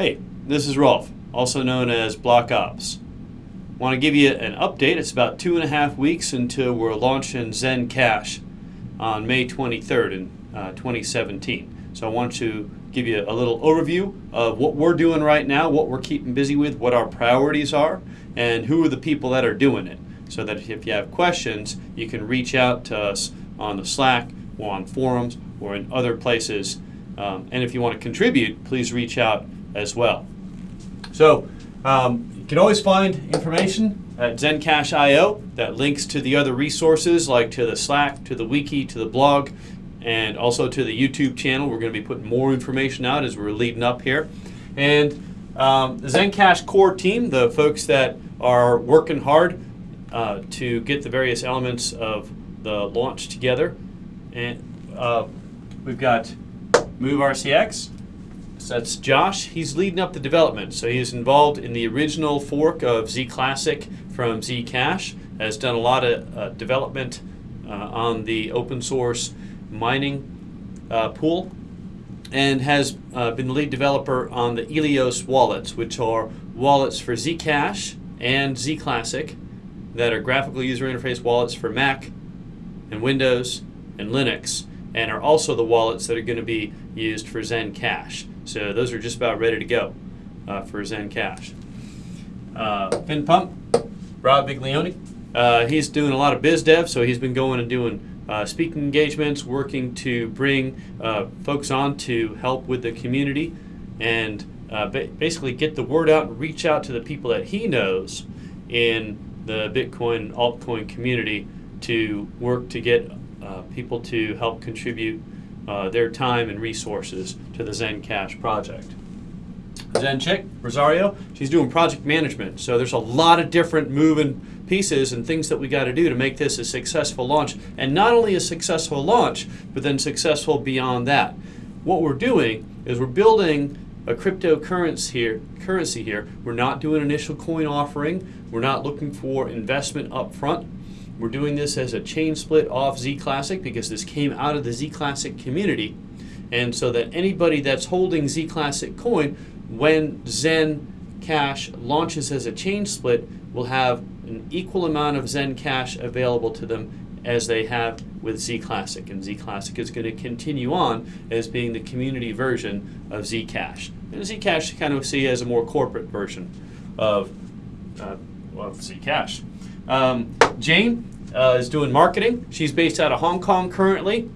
Hey, this is Rolf, also known as Block Ops. Want to give you an update. It's about two and a half weeks until we're launching Zen Cash on May 23rd in uh, 2017. So I want to give you a little overview of what we're doing right now, what we're keeping busy with, what our priorities are, and who are the people that are doing it. So that if you have questions, you can reach out to us on the Slack or on forums or in other places. Um, and if you want to contribute, please reach out as well. So um, you can always find information at Zencash.io that links to the other resources like to the Slack, to the wiki, to the blog, and also to the YouTube channel. We're going to be putting more information out as we're leading up here. And um, the Zencash core team, the folks that are working hard uh, to get the various elements of the launch together. And uh, we've got movrcx, so that's Josh. He's leading up the development. So he's involved in the original fork of Z Classic from Zcash. Has done a lot of uh, development uh, on the open source mining uh, pool, and has uh, been the lead developer on the Ilios wallets, which are wallets for Zcash and Z Classic that are graphical user interface wallets for Mac and Windows and Linux, and are also the wallets that are going to be used for Zen Cash. So those are just about ready to go uh, for Zen Cash. Uh, Fin Pump, Rob Viglione, uh, he's doing a lot of biz dev, so he's been going and doing uh, speaking engagements, working to bring uh, folks on to help with the community and uh, ba basically get the word out and reach out to the people that he knows in the Bitcoin altcoin community to work to get uh, people to help contribute uh, their time and resources to the Zen Cash project. Zen Chick, Rosario, she's doing project management. So there's a lot of different moving pieces and things that we got to do to make this a successful launch. And not only a successful launch, but then successful beyond that. What we're doing is we're building a cryptocurrency here, currency here. We're not doing initial coin offering. We're not looking for investment up front. We're doing this as a chain split off Z Classic because this came out of the Z Classic community. And so that anybody that's holding Z Classic coin, when Zen Cash launches as a chain split, will have an equal amount of Zen Cash available to them as they have with Z Classic. And Z Classic is going to continue on as being the community version of Zcash. And Z Zcash kind of see as a more corporate version of, uh, of Zcash. Um, Jane uh, is doing marketing. She's based out of Hong Kong currently,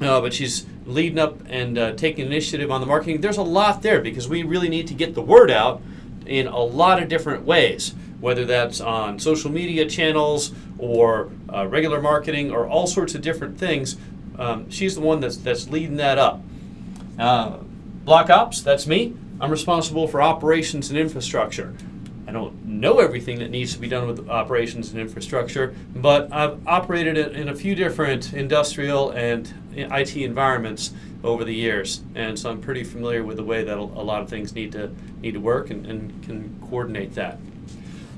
uh, but she's leading up and uh, taking initiative on the marketing. There's a lot there because we really need to get the word out in a lot of different ways, whether that's on social media channels or uh, regular marketing or all sorts of different things. Um, she's the one that's, that's leading that up. Uh, Block Ops, that's me. I'm responsible for operations and infrastructure. I don't know everything that needs to be done with operations and infrastructure, but I've operated it in a few different industrial and IT environments over the years, and so I'm pretty familiar with the way that a lot of things need to need to work and, and can coordinate that.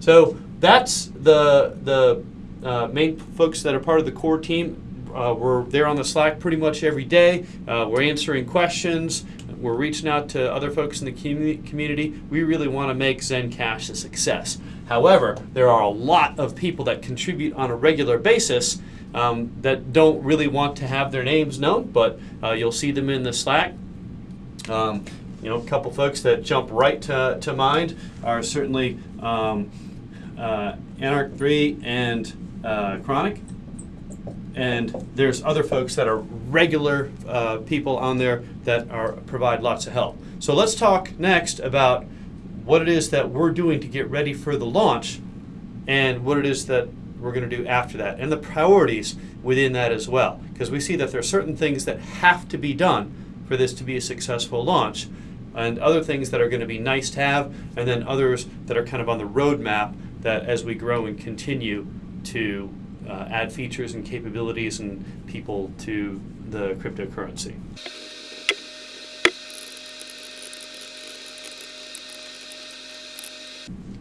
So that's the the uh, main folks that are part of the core team. Uh, we're there on the Slack pretty much every day. Uh, we're answering questions. We're reaching out to other folks in the community. We really want to make Zencash a success. However, there are a lot of people that contribute on a regular basis um, that don't really want to have their names known, but uh, you'll see them in the Slack. Um, you know, a couple folks that jump right to, to mind are certainly um, uh, Anarch 3 and uh, Chronic and there's other folks that are regular uh, people on there that are provide lots of help. So let's talk next about what it is that we're doing to get ready for the launch and what it is that we're going to do after that and the priorities within that as well because we see that there are certain things that have to be done for this to be a successful launch and other things that are going to be nice to have and then others that are kind of on the roadmap that as we grow and continue to uh, add features and capabilities and people to the cryptocurrency.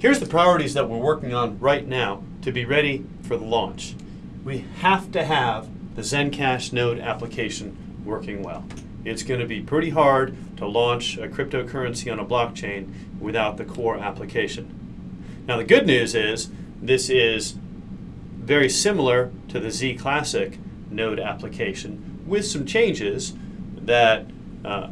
Here's the priorities that we're working on right now to be ready for the launch. We have to have the Zencash node application working well. It's going to be pretty hard to launch a cryptocurrency on a blockchain without the core application. Now, the good news is this is very similar to the Z Classic node application with some changes that uh,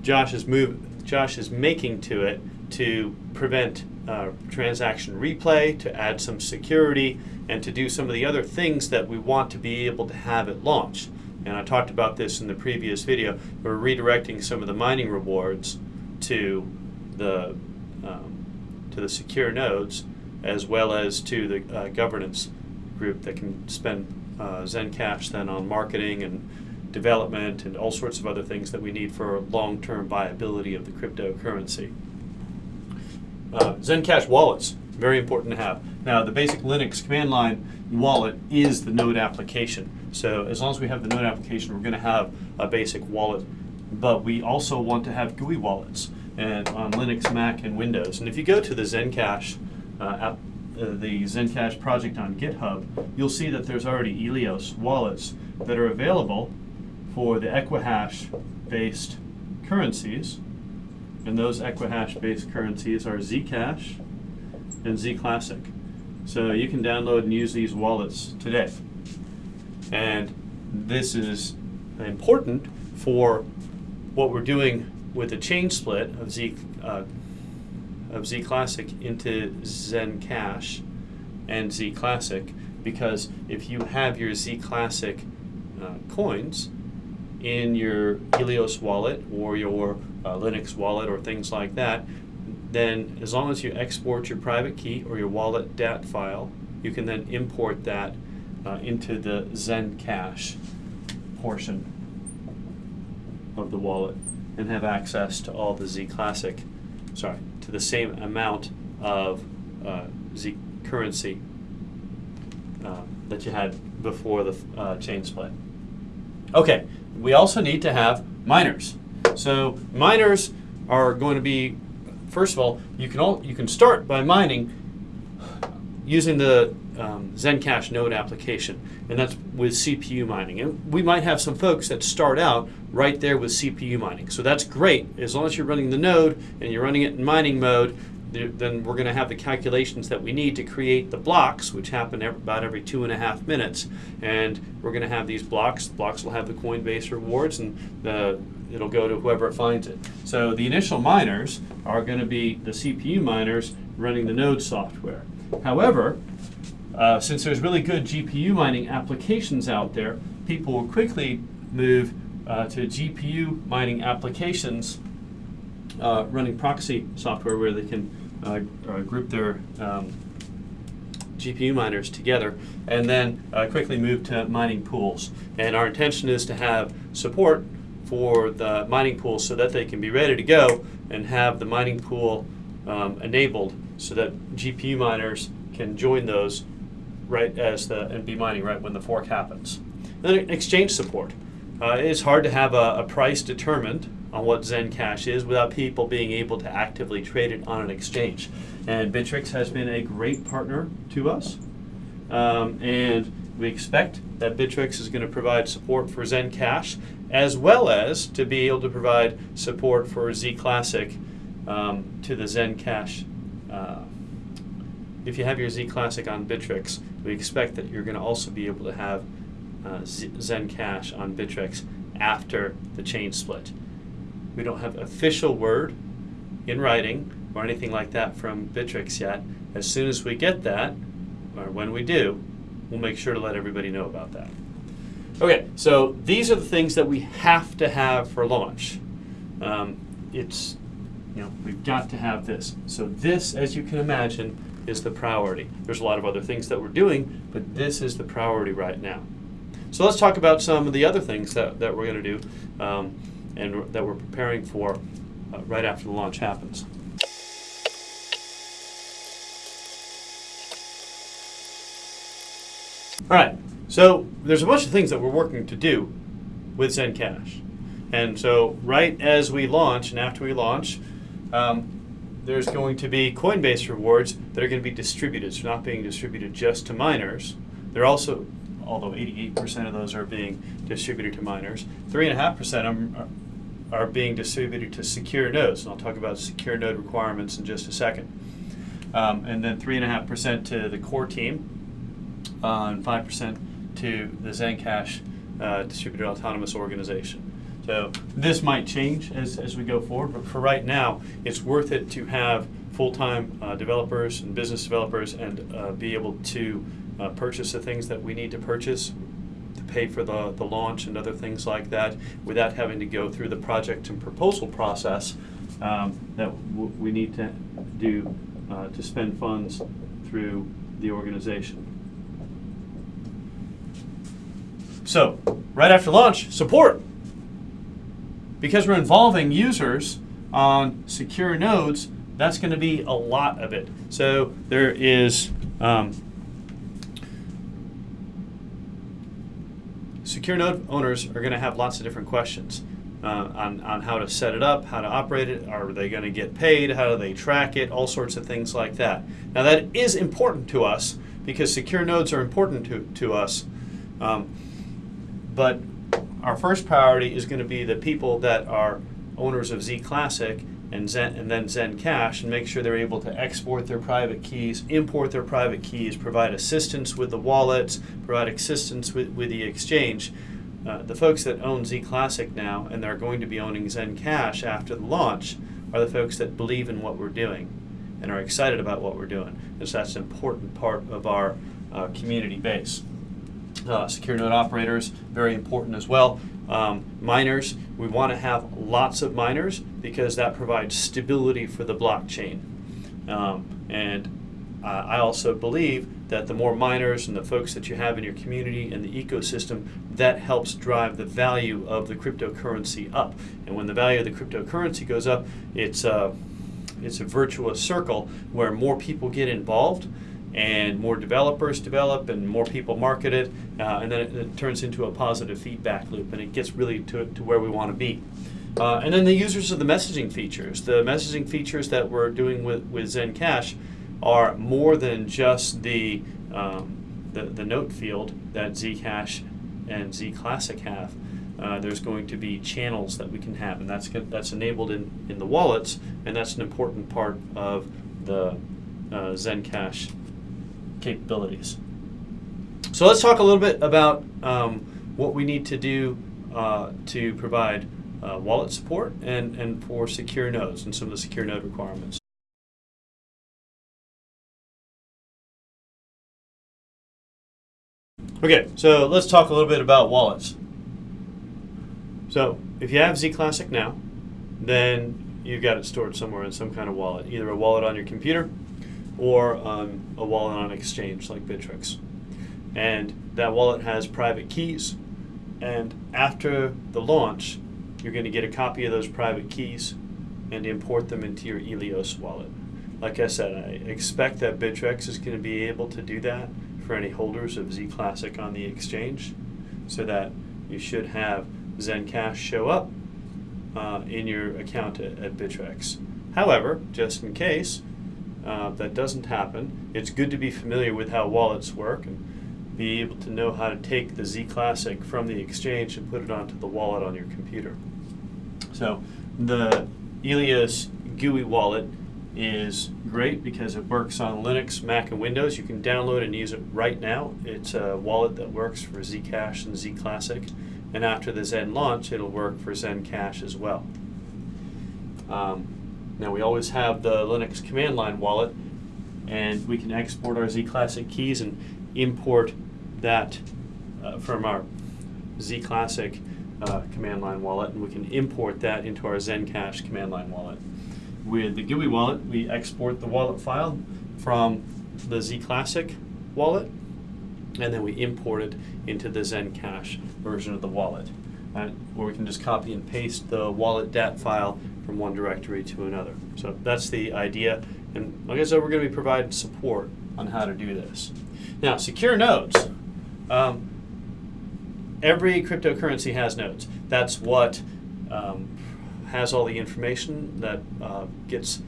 Josh is move, Josh is making to it to prevent uh, transaction replay, to add some security, and to do some of the other things that we want to be able to have at launch. And I talked about this in the previous video. We're redirecting some of the mining rewards to the um, to the secure nodes, as well as to the uh, governance group that can spend uh, Zencash then on marketing and development and all sorts of other things that we need for long-term viability of the cryptocurrency. Uh, Zencash wallets, very important to have. Now, the basic Linux command line wallet is the node application. So as long as we have the node application, we're going to have a basic wallet. But we also want to have GUI wallets and on Linux, Mac, and Windows. And if you go to the Zencash uh, app, uh, the Zencash project on GitHub, you'll see that there's already Ilios wallets that are available for the Equihash-based currencies and those Equihash-based currencies are Zcash and Zclassic. So you can download and use these wallets today. And this is important for what we're doing with the chain split of Z uh, of Zclassic into Zencash and Zclassic because if you have your Zclassic uh, coins in your Helios wallet or your uh, Linux wallet or things like that, then as long as you export your private key or your wallet DAT file, you can then import that uh, into the Zencash portion of the wallet and have access to all the Z Classic, sorry, to the same amount of uh, Z currency uh, that you had before the uh, chain split. Okay, we also need to have miners. So miners are going to be, first of all, you can all, you can start by mining using the um, Zencash node application, and that's with CPU mining. And we might have some folks that start out right there with CPU mining. So that's great. As long as you're running the node and you're running it in mining mode, then we're going to have the calculations that we need to create the blocks, which happen every, about every two and a half minutes. And we're going to have these blocks. The blocks will have the Coinbase rewards, and the, it'll go to whoever finds it. So the initial miners are going to be the CPU miners running the node software. However, uh, since there's really good GPU mining applications out there, people will quickly move uh, to GPU mining applications uh, running proxy software where they can uh, group their um, GPU miners together and then uh, quickly move to mining pools. And our intention is to have support for the mining pools so that they can be ready to go and have the mining pool um, enabled so that GPU miners can join those right as the and be mining right when the fork happens. Then exchange support. Uh, it's hard to have a, a price determined on what Zencash is without people being able to actively trade it on an exchange. And Bittrex has been a great partner to us. Um, and we expect that Bittrex is going to provide support for Zencash as well as to be able to provide support for Z Classic um, to the Zencash. Uh, if you have your Z Classic on Bittrex, we expect that you're going to also be able to have uh, Zencash on Bittrex after the chain split. We don't have official word in writing or anything like that from Bittrex yet. As soon as we get that, or when we do, we'll make sure to let everybody know about that. Okay, so these are the things that we have to have for launch. Um, it's, you know, we've got to have this. So this, as you can imagine, is the priority. There's a lot of other things that we're doing, but this is the priority right now. So let's talk about some of the other things that, that we're going to do. Um, and that we're preparing for uh, right after the launch happens. All right, so there's a bunch of things that we're working to do with Zencash. And so right as we launch and after we launch, um, there's going to be Coinbase rewards that are going to be distributed. So not being distributed just to miners. They're also, although 88% of those are being distributed to miners, 3.5% are being distributed to secure nodes. And I'll talk about secure node requirements in just a second. Um, and then 3.5% to the core team, uh, and 5% to the Zencash uh, distributed autonomous organization. So this might change as, as we go forward, but for right now, it's worth it to have full-time uh, developers and business developers and uh, be able to uh, purchase the things that we need to purchase to pay for the, the launch and other things like that without having to go through the project and proposal process um, that we need to do uh, to spend funds through the organization. So, right after launch, support. Because we're involving users on secure nodes, that's going to be a lot of it. So there is um, secure node owners are going to have lots of different questions uh, on, on how to set it up, how to operate it, are they going to get paid, how do they track it, all sorts of things like that. Now that is important to us because secure nodes are important to, to us. Um, but our first priority is going to be the people that are owners of Z Classic and Zen and then Zen Cash and make sure they're able to export their private keys, import their private keys, provide assistance with the wallets, provide assistance with, with the exchange. Uh, the folks that own Z Classic now and they're going to be owning Zen Cash after the launch are the folks that believe in what we're doing and are excited about what we're doing. And so that's an important part of our uh, community base. Uh, secure node operators, very important as well. Um, miners, we want to have lots of miners because that provides stability for the blockchain. Um, and uh, I also believe that the more miners and the folks that you have in your community and the ecosystem, that helps drive the value of the cryptocurrency up. And when the value of the cryptocurrency goes up, it's a, it's a virtuous circle where more people get involved and more developers develop and more people market it, uh, and then it, it, turns into a positive feedback loop and it gets really to, to where we want to be. Uh, and then the users of the messaging features. The messaging features that we're doing with, with Zencash are more than just the, um, the, the note field that Zcash and Zclassic have. Uh, there's going to be channels that we can have, and that's that's enabled in, in the wallets, and that's an important part of the uh, Zencash capabilities. So let's talk a little bit about um, what we need to do uh, to provide uh, wallet support and, and for secure nodes and some of the secure node requirements. Okay, so let's talk a little bit about wallets. So if you have Z Classic now, then you've got it stored somewhere in some kind of wallet, either a wallet on your computer or um, a wallet on an exchange like Bittrex. And that wallet has private keys. And after the launch, you're going to get a copy of those private keys and import them into your Ilios wallet. Like I said, I expect that Bittrex is going to be able to do that for any holders of Z Classic on the exchange so that you should have Zencash show up uh, in your account at, at Bittrex. However, just in case, uh, that doesn't happen. It's good to be familiar with how wallets work and be able to know how to take the Z Classic from the exchange and put it onto the wallet on your computer. So the Ilios GUI wallet is great because it works on Linux, Mac, and Windows. You can download and use it right now. It's a wallet that works for Zcash and Zclassic. And after the Zen launch, it'll work for Zencash as well. Um, now we always have the Linux command line wallet and we can export our Z Classic keys and import that uh, from our Z Classic uh, command line wallet and we can import that into our Zencash command line wallet. With the GUI wallet, we export the wallet file from the Z Classic wallet and then we import it into the Zencash version of the wallet. Uh, where we can just copy and paste the wallet.dat file from one directory to another. So that's the idea. And like I said, we're going to be providing support on how to do this. Now, secure nodes. Um, every cryptocurrency has nodes. That's what um, has all the information that uh, gets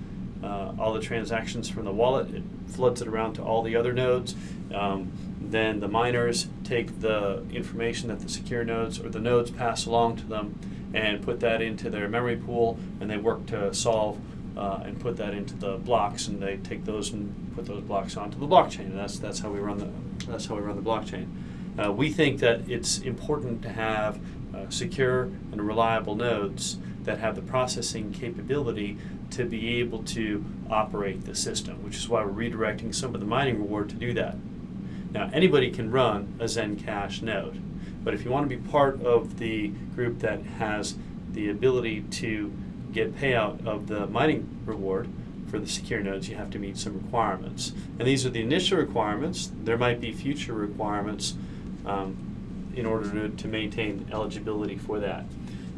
uh, all the transactions from the wallet. It floods it around to all the other nodes. Um, then the miners take the information that the secure nodes or the nodes pass along to them and put that into their memory pool, and they work to solve uh, and put that into the blocks, and they take those and put those blocks onto the blockchain. And that's that's how we run the that's how we run the blockchain. Uh, we think that it's important to have uh, secure and reliable nodes that have the processing capability to be able to operate the system, which is why we're redirecting some of the mining reward to do that. Now, anybody can run a Zencash node, but if you want to be part of the group that has the ability to get payout of the mining reward for the secure nodes, you have to meet some requirements. And these are the initial requirements. There might be future requirements um, in order to, to maintain eligibility for that.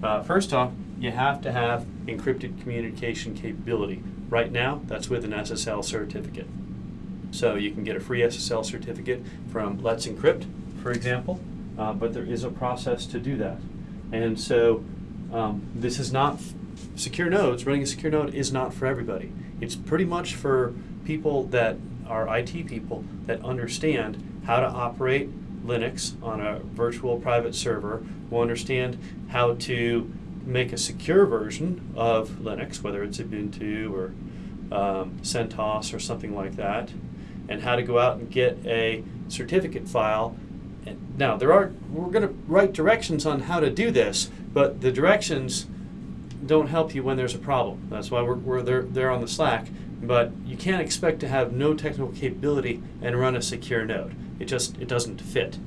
Uh, first off, you have to have encrypted communication capability. Right now, that's with an SSL certificate. So you can get a free SSL certificate from Let's Encrypt, for example, uh, but there is a process to do that. And so um, this is not secure nodes, running a secure node is not for everybody. It's pretty much for people that are IT people that understand how to operate Linux on a virtual private server, will understand how to make a secure version of Linux, whether it's Ubuntu or um, CentOS or something like that, and how to go out and get a certificate file. And now there are we're going to write directions on how to do this, but the directions don't help you when there's a problem. That's why we're, we're there, there on the Slack. But you can't expect to have no technical capability and run a secure node. It just it doesn't fit.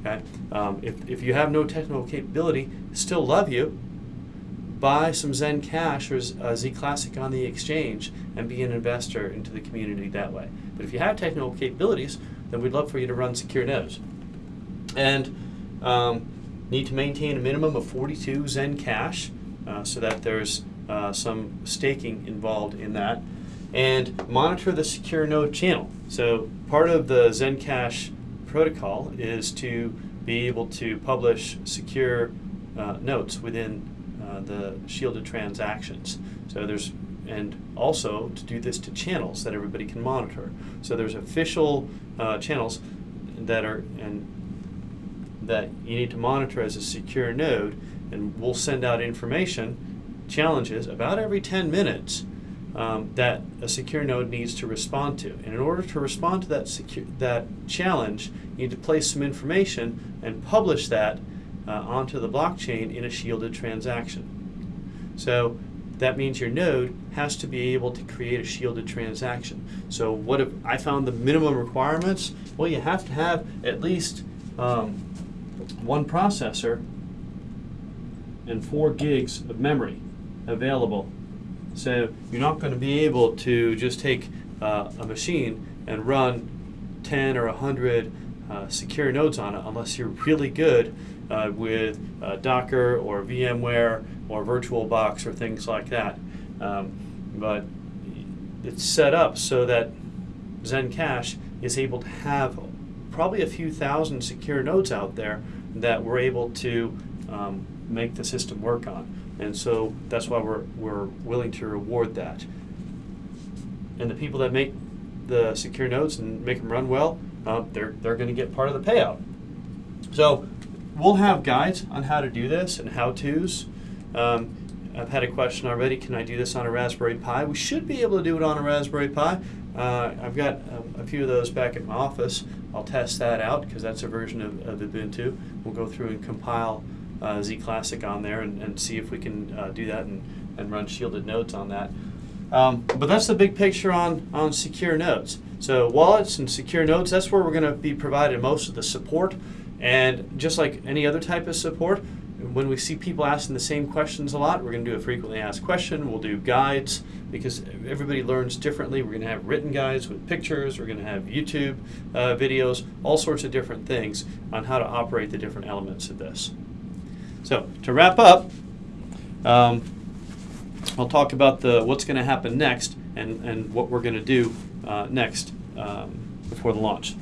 Okay? Um, if, if you have no technical capability, still love you, buy some Zen Cash or uh, Z Classic on the exchange and be an investor into the community that way. But if you have technical capabilities, then we'd love for you to run secure nodes. And um, need to maintain a minimum of 42 Zen Cash uh, so that there's uh, some staking involved in that. And monitor the secure node channel. So part of the Zencash protocol is to be able to publish secure uh, notes within uh, the shielded transactions. So there's and also to do this to channels that everybody can monitor. So there's official uh, channels that are and that you need to monitor as a secure node, and we'll send out information challenges about every 10 minutes um, that a secure node needs to respond to. And in order to respond to that secure, that challenge, you need to place some information and publish that uh, onto the blockchain in a shielded transaction. So that means your node has to be able to create a shielded transaction. So what if I found the minimum requirements? Well, you have to have at least um, one processor and four gigs of memory available. So you're not going to be able to just take uh, a machine and run 10 or 100 uh, secure nodes on it unless you're really good uh, with uh, Docker or VMware or VirtualBox or things like that. Um, but it's set up so that Zencash is able to have probably a few thousand secure nodes out there that we're able to um, make the system work on. And so that's why we're, we're willing to reward that. And the people that make the secure nodes and make them run well, uh, they're, they're going to get part of the payout. So we'll have guides on how to do this and how-tos. Um, I've had a question already, can I do this on a Raspberry Pi? We should be able to do it on a Raspberry Pi. Uh, I've got um, a few of those back at my office. I'll test that out because that's a version of, of, Ubuntu. We'll go through and compile uh, Z Classic on there and, and see if we can uh, do that and, and run shielded nodes on that. Um, but that's the big picture on, on secure nodes. So wallets and secure nodes, that's where we're going to be provided most of the support. And just like any other type of support, when we see people asking the same questions a lot, we're going to do a frequently asked question. We'll do guides because everybody learns differently. We're going to have written guides with pictures. We're going to have YouTube uh, videos, all sorts of different things on how to operate the different elements of this. So to wrap up, um, I'll talk about the what's going to happen next and, and what we're going to do uh, next um, before the launch.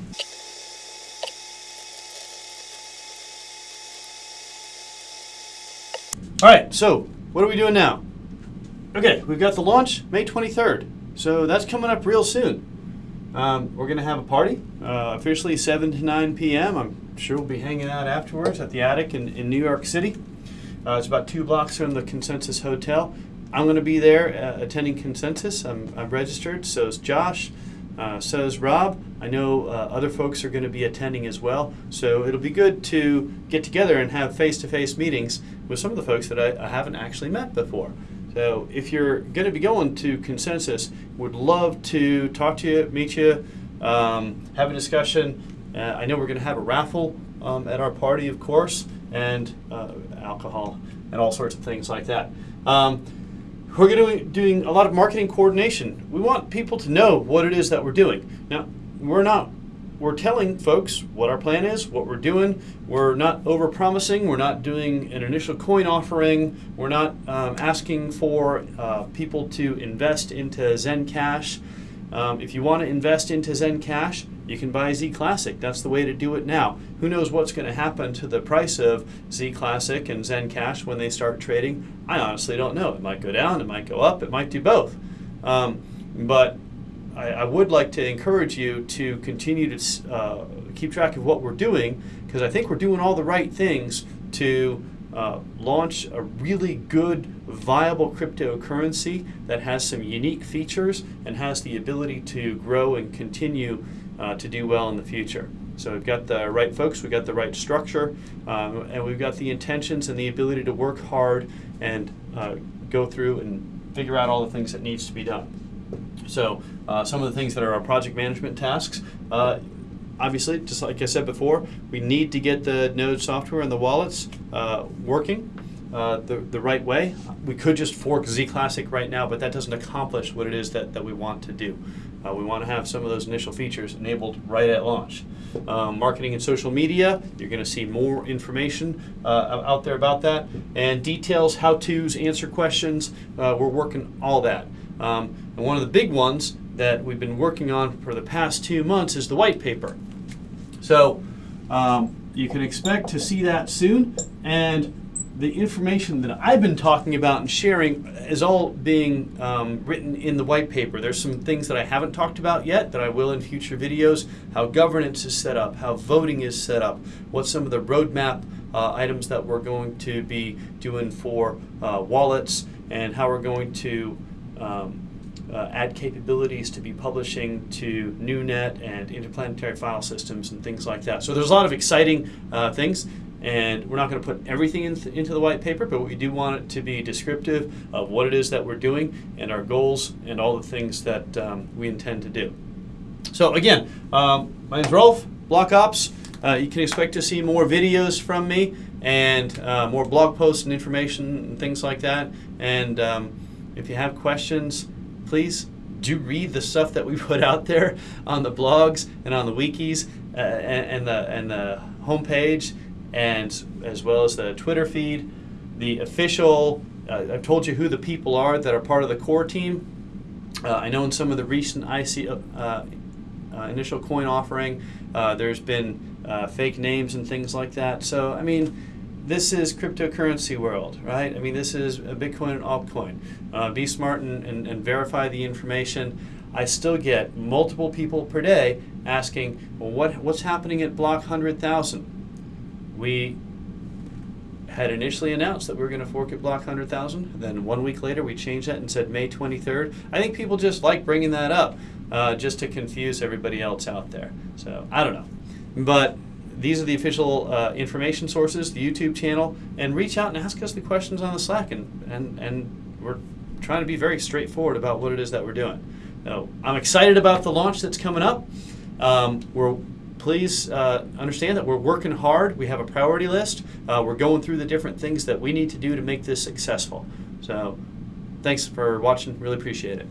All right, so what are we doing now? Okay, we've got the launch May 23rd, so that's coming up real soon. Um, we're going to have a party, uh, officially 7 to 9 p.m. I'm sure we'll be hanging out afterwards at the Attic in, in New York City. Uh, it's about two blocks from the Consensus Hotel. I'm going to be there uh, attending Consensus. I'm, I'm registered. So is Josh. Uh, so is Rob. I know uh, other folks are going to be attending as well. So it'll be good to get together and have face-to-face meetings with some of the folks that I, I haven't actually met before. So if you're going to be going to Consensus, would love to talk to you, meet you, um, have a discussion. Uh, I know we're going to have a raffle um, at our party, of course, and uh, alcohol and all sorts of things like that. Um, we're be doing a lot of marketing coordination. We want people to know what it is that we're doing. Now, we're not we're telling folks what our plan is, what we're doing. We're not over promising. We're not doing an initial coin offering. We're not um, asking for uh, people to invest into Zen Cash. Um, if you want to invest into Zen Cash, you can buy Z Classic. That's the way to do it now. Who knows what's going to happen to the price of Z Classic and Zen Cash when they start trading? I honestly don't know. It might go down, it might go up, it might do both. Um, but I, I, would like to encourage you to continue to uh, keep track of what we're doing because I think we're doing all the right things to uh, launch a really good, viable cryptocurrency that has some unique features and has the ability to grow and continue uh, to do well in the future. So we've got the right folks, we've got the right structure, um, and we've got the intentions and the ability to work hard and uh, go through and figure out all the things that needs to be done. So uh, some of the things that are our project management tasks, uh, obviously, just like I said before, we need to get the Node software and the wallets uh, working. Uh, the, the right way. We could just fork Z Classic right now, but that doesn't accomplish what it is that, that we want to do. Uh, we want to have some of those initial features enabled right at launch. Um, marketing and social media, you're going to see more information uh, out there about that. And details, how-tos, answer questions, uh, we're working all that. Um, and one of the big ones that we've been working on for the past two months is the white paper. So um, you can expect to see that soon. And the information that I've been talking about and sharing is all being um, written in the white paper. There's some things that I haven't talked about yet that I will in future videos, how governance is set up, how voting is set up, what some of the roadmap uh, items that we're going to be doing for uh, wallets, and how we're going to um, uh, add capabilities to be publishing to NewNet and interplanetary file systems and things like that. So there's a lot of exciting uh, things and we're not going to put everything in th into the white paper, but we do want it to be descriptive of what it is that we're doing and our goals and all the things that um, we intend to do. So again, um, my name is Rolf, Block Ops. Uh, you can expect to see more videos from me and uh, more blog posts and information and things like that. And um, if you have questions, please do read the stuff that we put out there on the blogs and on the wikis uh, and, and, the and the homepage and as well as the Twitter feed, the official. Uh, I've told you who the people are that are part of the core team. Uh, I know in some of the recent IC uh, uh, initial coin offering, uh, there's been uh, fake names and things like that. So I mean, this is cryptocurrency world, right? I mean, this is Bitcoin and altcoin. be smart and, and, and verify the information. I still get multiple people per day asking, well, what, what's happening at block 100,000? We had initially announced that we were going to fork at block 100,000. Then one week later, we changed that and said May 23rd. I think people just like bringing that up uh, just to confuse everybody else out there. So I don't know. But these are the official uh, information sources, the YouTube channel, and reach out and ask us the questions on the Slack. And, and, and we're trying to be very straightforward about what it is that we're doing. So I'm excited about the launch that's coming up. Um, we're please uh, understand that we're working hard. We have a priority list. Uh, we're going through the different things that we need to do to make this successful. So thanks for watching. Really appreciate it.